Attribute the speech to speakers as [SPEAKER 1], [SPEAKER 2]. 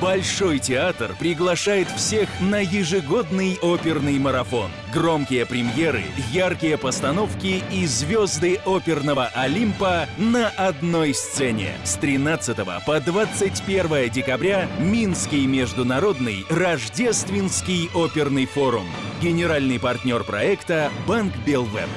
[SPEAKER 1] Большой театр приглашает всех на ежегодный оперный марафон. Громкие премьеры, яркие постановки и звезды оперного Олимпа на одной сцене. С 13 по 21 декабря Минский международный рождественский оперный форум. Генеральный партнер проекта Банк Белвеб.